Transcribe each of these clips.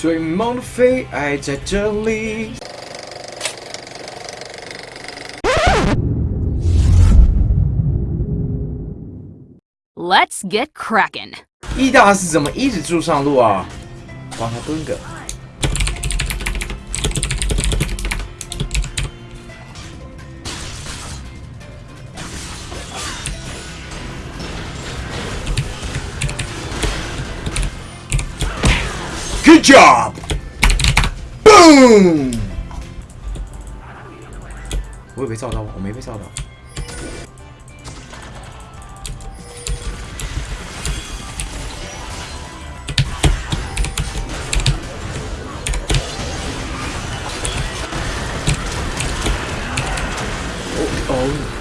最梦的飞爱在这里。Let's get cracking. 易大是怎么一直住上路啊？帮他蹲个。Job! Boom! 我有被照到吗？我没被照到。哦哦。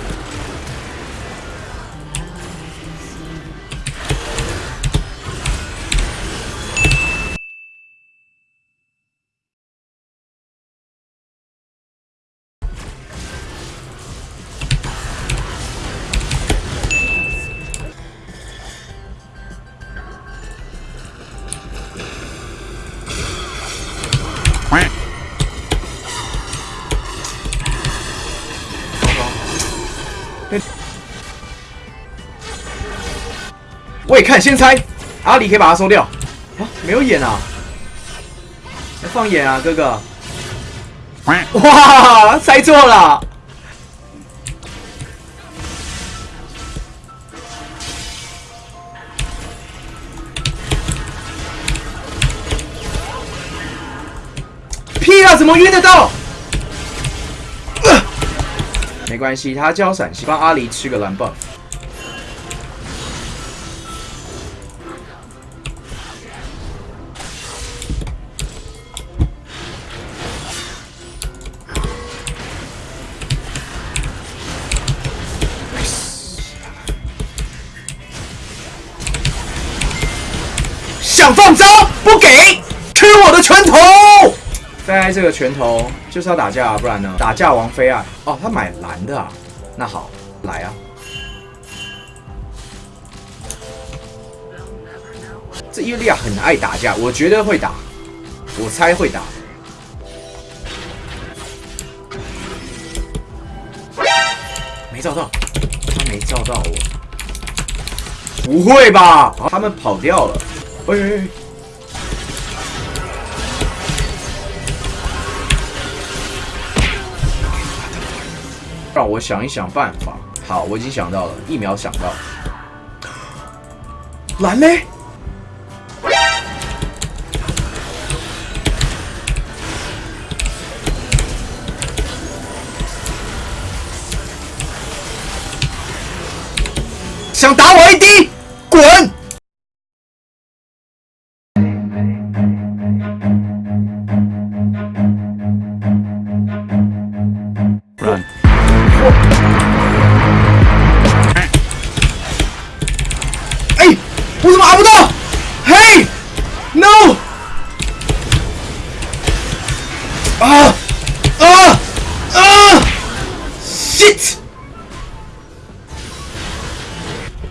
未看先猜，阿里可以把它收掉啊！没有眼啊，要放眼啊，哥哥！哇，猜错了！屁啊，怎么晕得到？没关系，他交闪现，帮阿狸吃个蓝 buff。想放招不给，吃我的拳头！在这个拳头就是要打架啊，不然呢？打架王妃啊！哦，他买蓝的啊，那好，来啊！这伊利亚很爱打架，我觉得会打，我猜会打。没照到，他没照到我，不会吧？他们跑掉了。喂！让我想一想办法。好，我已经想到了，一秒想到。蓝嘞？想打我 AD？滚！我怎么打不到？嘿，no！啊啊啊！shit！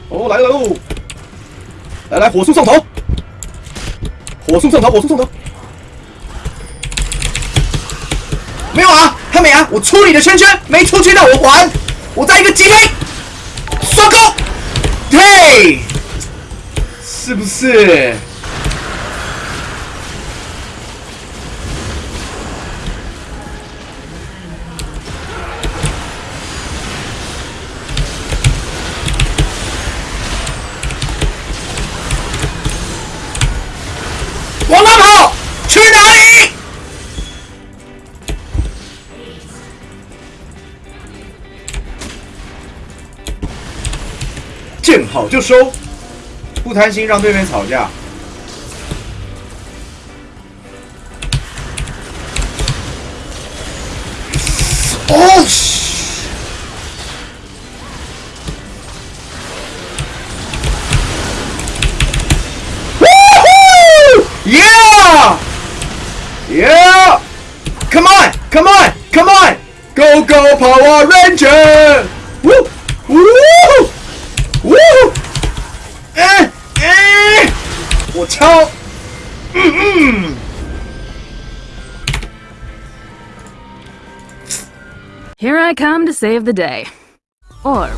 哦，来了喽！来来，火速上头！火速上头！火速上头！没有啊，他没啊！我出你的圈圈，没出圈，那我还！我在一个机灵，刷钩，嘿！是不是？往哪跑？去哪里？见好就收。不贪心，让对面吵架。哦！呜呼！Yeah！Yeah！Come on！Come on！Come on！Go Go Power Ranger! Woo! Let's help! Mm-hmm. Here I come to save the day. Or